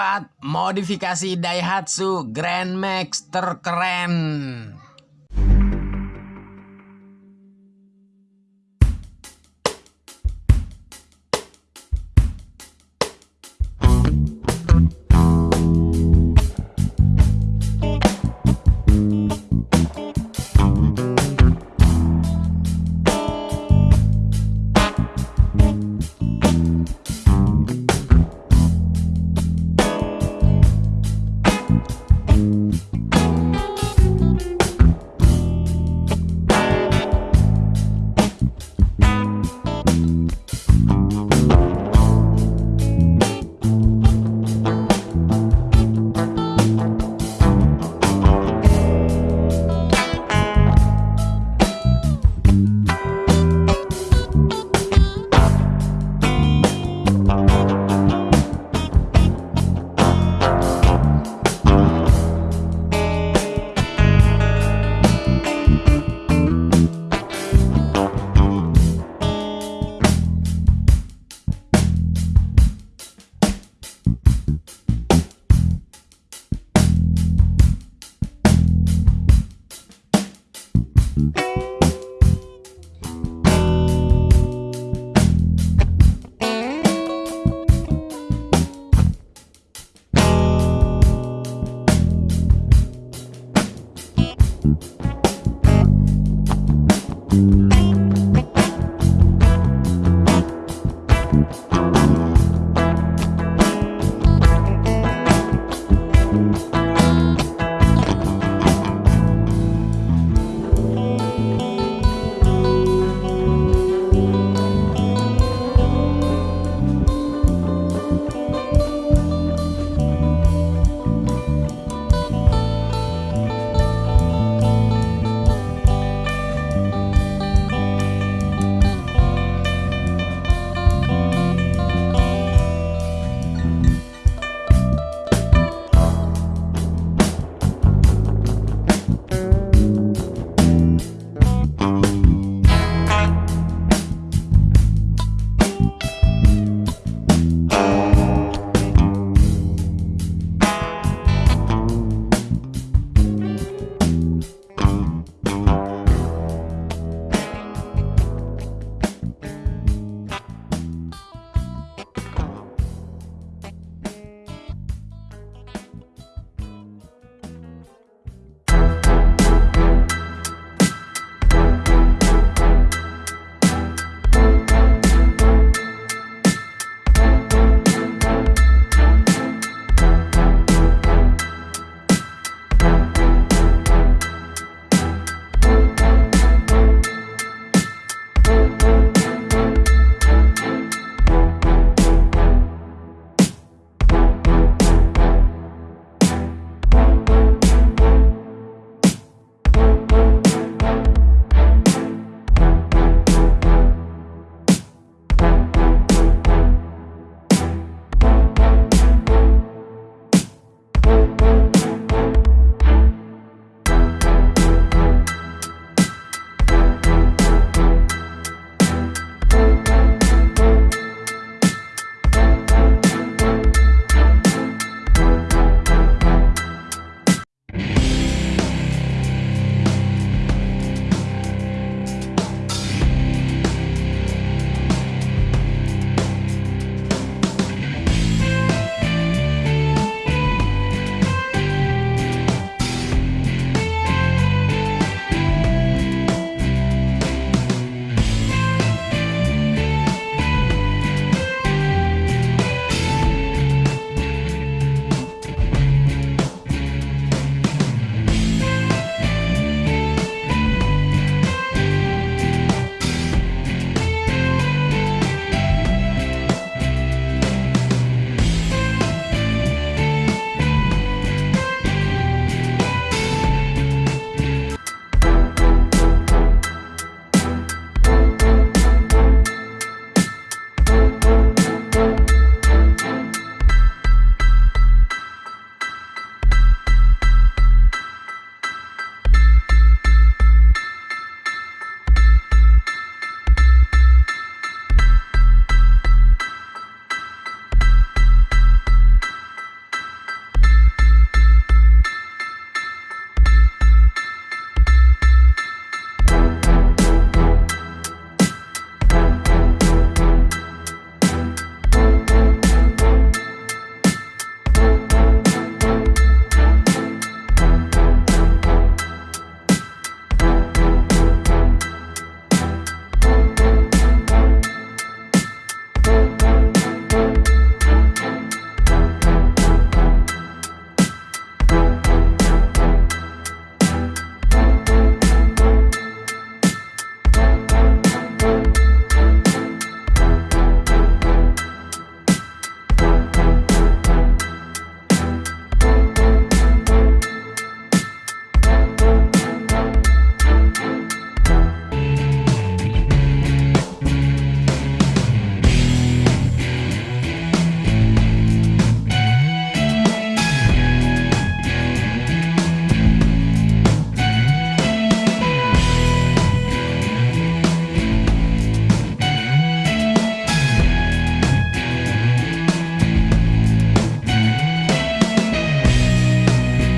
keempat, modifikasi Daihatsu Grand Max terkeren.